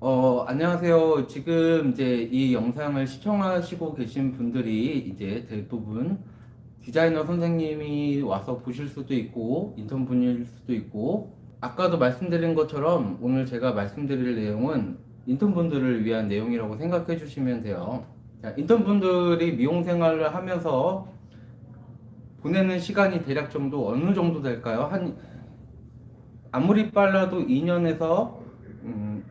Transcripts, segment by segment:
어, 안녕하세요. 지금 이제 이 영상을 시청하시고 계신 분들이 이제 대부분 디자이너 선생님이 와서 보실 수도 있고 인턴 분일 수도 있고 아까도 말씀드린 것처럼 오늘 제가 말씀드릴 내용은 인턴 분들을 위한 내용이라고 생각해 주시면 돼요. 자, 인턴 분들이 미용 생활을 하면서 보내는 시간이 대략 정도 어느 정도 될까요? 한 아무리 빨라도 2년에서 음,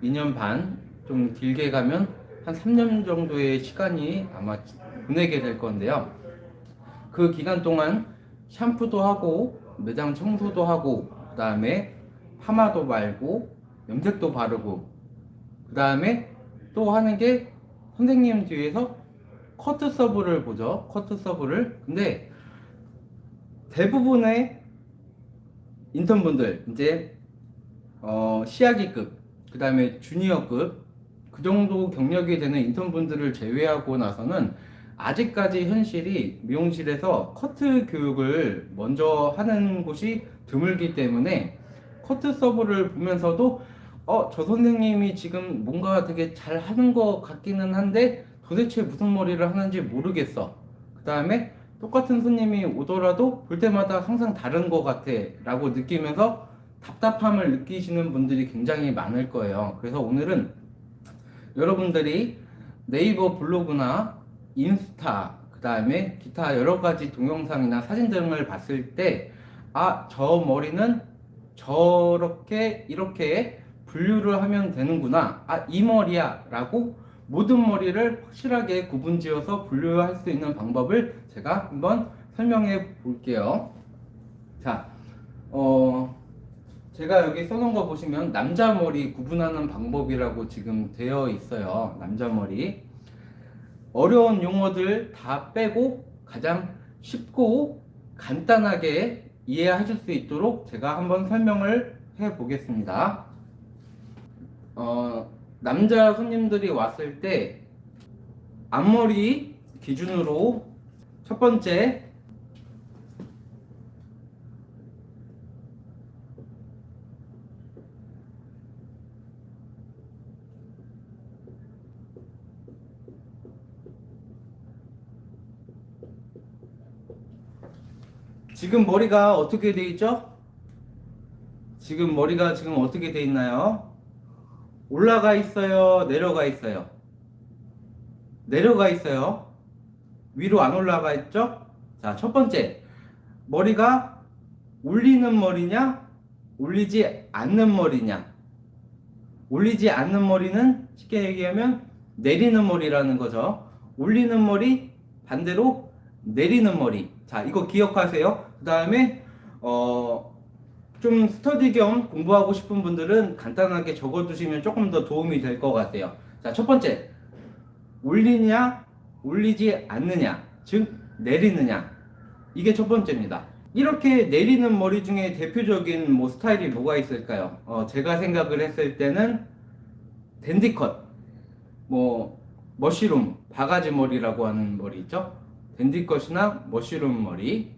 2년 반 좀 길게 가면 한 3년 정도의 시간이 아마 보내게 될 건데요. 그 기간 동안 샴푸도 하고 매장 청소도 하고 그 다음에 파마도 말고 염색도 바르고 그 다음에 또 하는 게 선생님 뒤에서 커트 서브를 보죠. 커트 서브를 근데 대부분의 인턴분들 이제 어, 시아기급 그 다음에 주니어급 그 정도 경력이 되는 인턴분들을 제외하고 나서는 아직까지 현실이 미용실에서 커트 교육을 먼저 하는 곳이 드물기 때문에 커트 서브를 보면서도 어, 저 선생님이 지금 뭔가 되게 잘 하는 것 같기는 한데 도대체 무슨 머리를 하는지 모르겠어. 그 다음에 똑같은 손님이 오더라도 볼 때마다 항상 다른 것 같아 라고 느끼면서 답답함을 느끼시는 분들이 굉장히 많을 거예요. 그래서 오늘은 여러분들이 네이버 블로그나 인스타 그 다음에 기타 여러 가지 동영상이나 사진 등을 봤을 때 아 저 머리는 저렇게 이렇게 분류를 하면 되는구나 아 이 머리야 라고 모든 머리를 확실하게 구분 지어서 분류할 수 있는 방법을 제가 한번 설명해 볼게요 자 어, 제가 여기 써놓은 거 보시면 남자 머리 구분하는 방법이라고 지금 되어 있어요. 남자 머리. 어려운 용어들 다 빼고 가장 쉽고 간단하게 이해하실 수 있도록 제가 한번 설명을 해 보겠습니다. 어, 남자 손님들이 왔을 때 앞머리 기준으로 첫 번째 지금 머리가 어떻게 돼 있죠? 지금 머리가 지금 어떻게 돼 있나요? 올라가 있어요? 내려가 있어요? 내려가 있어요? 위로 안 올라가 있죠? 자, 첫 번째. 머리가 올리는 머리냐? 올리지 않는 머리냐? 올리지 않는 머리는 쉽게 얘기하면 내리는 머리라는 거죠. 올리는 머리, 반대로 내리는 머리. 자, 이거 기억하세요. 그 다음에 어, 좀 스터디 겸 공부하고 싶은 분들은 간단하게 적어두시면 조금 더 도움이 될 것 같아요. 자, 첫 번째. 올리냐, 올리지 않느냐, 즉, 내리느냐. 이게 첫 번째입니다. 이렇게 내리는 머리 중에 대표적인 뭐 스타일이 뭐가 있을까요? 어, 제가 생각을 했을 때는 댄디컷, 뭐, 머시룸, 바가지 머리라고 하는 머리 있죠? 댄디컷이나 머시룸 머리,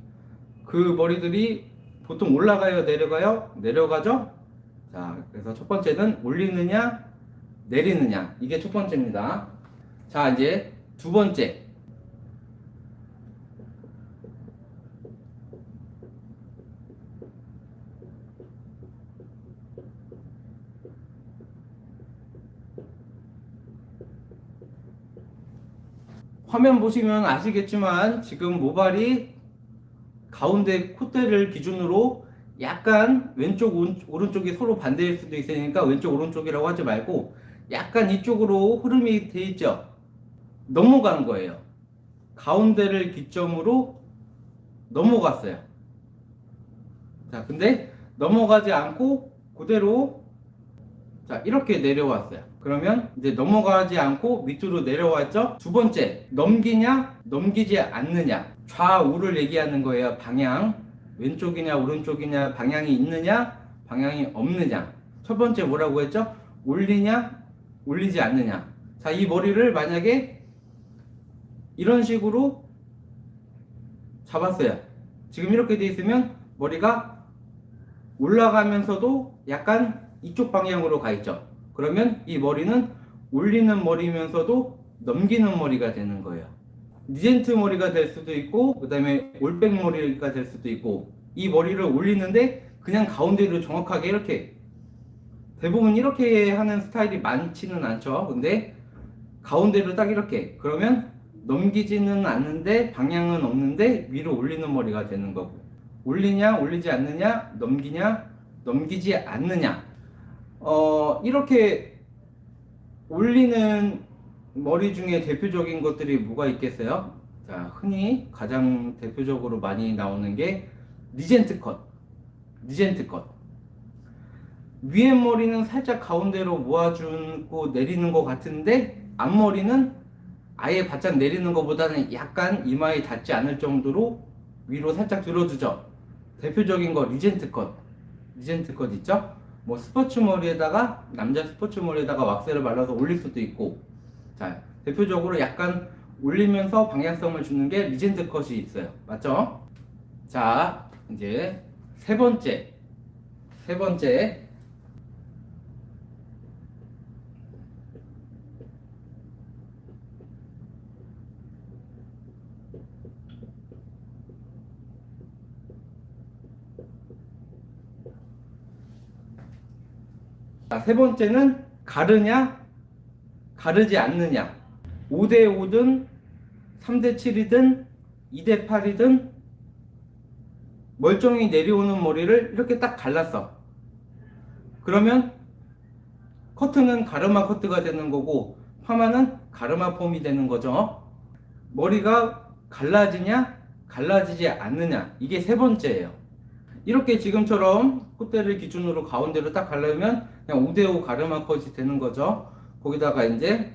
그 머리들이 보통 올라가요, 내려가요? 내려가죠? 자, 그래서 첫 번째는 올리느냐, 내리느냐. 이게 첫 번째입니다. 자, 이제 두 번째. 화면 보시면 아시겠지만 지금 모발이 가운데 콧대를 기준으로 약간 왼쪽 오른쪽이 서로 반대일 수도 있으니까 왼쪽 오른쪽이라고 하지 말고 약간 이쪽으로 흐름이 돼 있죠? 넘어가는 거예요. 가운데를 기점으로 넘어갔어요. 자 근데 넘어가지 않고 그대로 자 이렇게 내려왔어요. 그러면 이제 넘어가지 않고 밑으로 내려왔죠? 두 번째 넘기냐 넘기지 않느냐 좌우를 얘기하는 거예요. 방향. 왼쪽이냐 오른쪽이냐 방향이 있느냐 방향이 없느냐. 첫 번째 뭐라고 했죠? 올리냐 올리지 않느냐. 자 이 머리를 만약에 이런 식으로 잡았어요. 지금 이렇게 돼 있으면 머리가 올라가면서도 약간 이쪽 방향으로 가 있죠. 그러면 이 머리는 올리는 머리면서도 넘기는 머리가 되는 거예요. 니젠트 머리가 될 수도 있고 그 다음에 올백 머리가 될 수도 있고 이 머리를 올리는데 그냥 가운데로 정확하게 이렇게 대부분 이렇게 하는 스타일이 많지는 않죠. 근데 가운데로 딱 이렇게 그러면 넘기지는 않는데 방향은 없는데 위로 올리는 머리가 되는 거고 올리냐 올리지 않느냐 넘기냐 넘기지 않느냐 어 이렇게 올리는 머리 중에 대표적인 것들이 뭐가 있겠어요? 자 흔히 가장 대표적으로 많이 나오는 게 regent cut regent cut 위에 머리는 살짝 가운데로 모아주고 내리는 것 같은데 앞머리는 아예 바짝 내리는 것보다는 약간 이마에 닿지 않을 정도로 위로 살짝 들어주죠. 대표적인 거 regent cut. regent cut 있죠? 뭐 스포츠 머리에다가 남자 스포츠 머리에다가 왁스를 발라서 올릴 수도 있고 자 대표적으로 약간 올리면서 방향성을 주는 게 regent cut이 있어요. 맞죠? 자 이제 세 번째 세 번째 자, 세 번째는 가르냐, 가르지 않느냐. 5대5든, 3대7이든, 2대8이든, 멀쩡히 내려오는 머리를 이렇게 딱 갈랐어. 그러면, 커트는 가르마 커트가 되는 거고, 파마는 가르마 폼이 되는 거죠. 머리가 갈라지냐, 갈라지지 않느냐. 이게 세 번째예요. 이렇게 지금처럼 콧대를 기준으로 가운데로 딱 가르면 그냥 5대5 가르마 컷이 되는 거죠. 거기다가 이제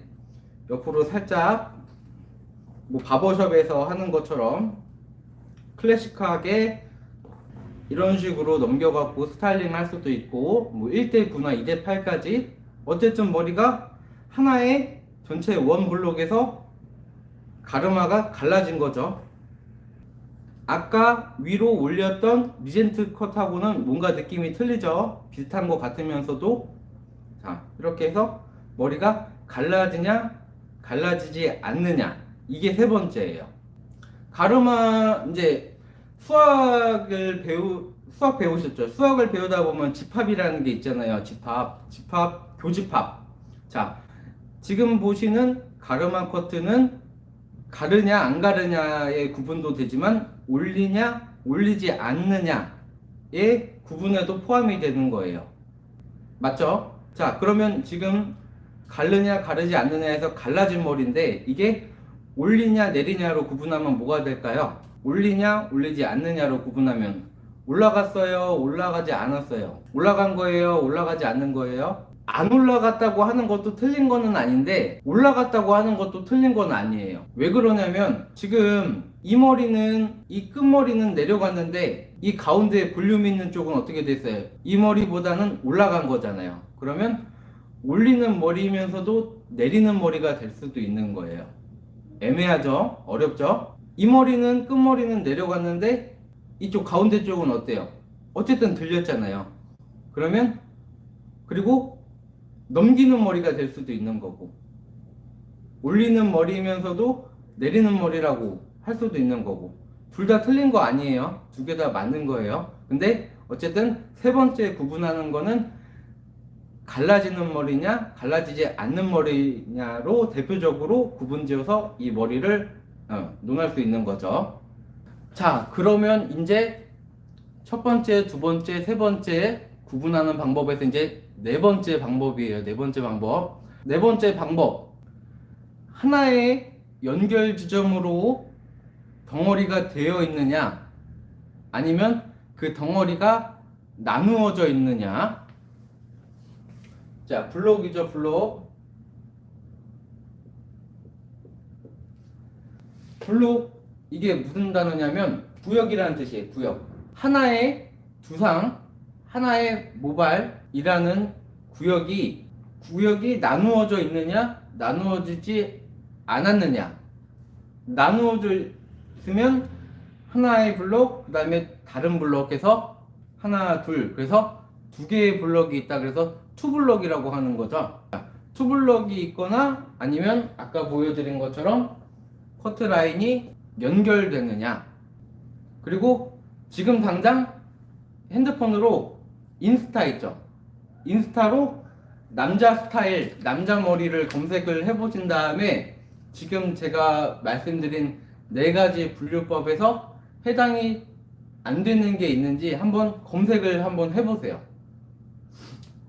옆으로 살짝 뭐 바버숍에서 하는 것처럼 클래식하게 이런 식으로 넘겨갖고 스타일링 할 수도 있고 뭐 1대9나 2대8까지 어쨌든 머리가 하나의 전체 원 블록에서 가르마가 갈라진 거죠. 아까 위로 올렸던 regent cut하고는 뭔가 느낌이 틀리죠 비슷한 것 같으면서도 자 이렇게 해서 머리가 갈라지냐 갈라지지 않느냐. 이게 세 번째예요. 가르마 이제 수학을 배우 수학 배우셨죠? 수학을 배우다 보면 집합이라는 게 있잖아요. 집합 집합 교집합. 자 지금 보시는 가르마 커트는 가르냐 안 가르냐의 구분도 되지만 올리냐 올리지 않느냐의 구분에도 포함이 되는 거예요. 맞죠? 자 그러면 지금 가르냐 가르지 않느냐에서 갈라진 머리인데 이게 올리냐 내리냐로 구분하면 뭐가 될까요? 올리냐 올리지 않느냐로 구분하면 올라갔어요 올라가지 않았어요. 올라간 거예요 올라가지 않는 거예요? 안 올라갔다고 하는 것도 틀린 거는 아닌데 올라갔다고 하는 것도 틀린 건 아니에요. 왜 그러냐면 지금 이 머리는 이 끝머리는 내려갔는데 이 가운데 볼륨 있는 쪽은 어떻게 됐어요? 이 머리보다는 올라간 거잖아요. 그러면 올리는 머리면서도 내리는 머리가 될 수도 있는 거예요. 애매하죠? 어렵죠? 이 머리는 끝머리는 내려갔는데 이쪽 가운데 쪽은 어때요? 어쨌든 들렸잖아요. 그러면 그리고 넘기는 머리가 될 수도 있는 거고 올리는 머리면서도 내리는 머리라고 할 수도 있는 거고 둘 다 틀린 거 아니에요. 두 개 다 맞는 거예요. 근데 어쨌든 세 번째 구분하는 거는 갈라지는 머리냐 갈라지지 않는 머리냐로 대표적으로 구분지어서 이 머리를 어, 논할 수 있는 거죠 자 그러면 이제 첫 번째 두 번째 세 번째 구분하는 방법에서 이제 네 번째 방법이에요. 네 번째 방법. 네 번째 방법. 하나의 연결 지점으로 덩어리가 되어 있느냐 아니면 그 덩어리가 나누어져 있느냐 자 블록이죠 블록. 블록 이게 무슨 단어냐면 구역이라는 뜻이에요 구역. 하나의 두상 하나의 모발이라는 구역이 구역이 나누어져 있느냐 나누어지지 않았느냐. 나누어져 있으면 하나의 블록 그 다음에 다른 블록에서 하나 둘. 그래서 두 개의 블럭이 있다. 그래서 투블럭이라고 하는 거죠. 투블럭이 있거나 아니면 아까 보여드린 것처럼 커트 라인이 연결되느냐. 그리고 지금 당장 핸드폰으로 인스타 있죠. 인스타로 남자 스타일 남자 머리를 검색을 해보신 다음에 지금 제가 말씀드린 네 가지 분류법에서 해당이 안 되는 게 있는지 한번 검색을 한번 해보세요